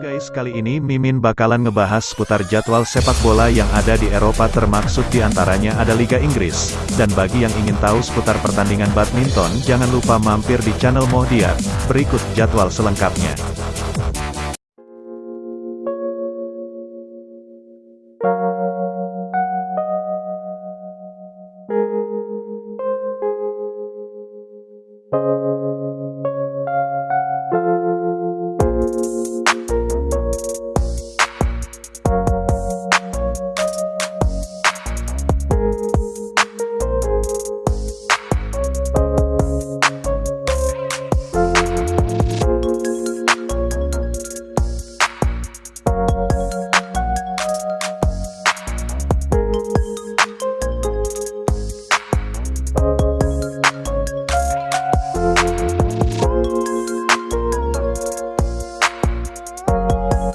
guys, kali ini Mimin bakalan ngebahas seputar jadwal sepak bola yang ada di Eropa termaksud di antaranya ada Liga Inggris. Dan bagi yang ingin tahu seputar pertandingan badminton, jangan lupa mampir di channel Mohdiar. Berikut jadwal selengkapnya.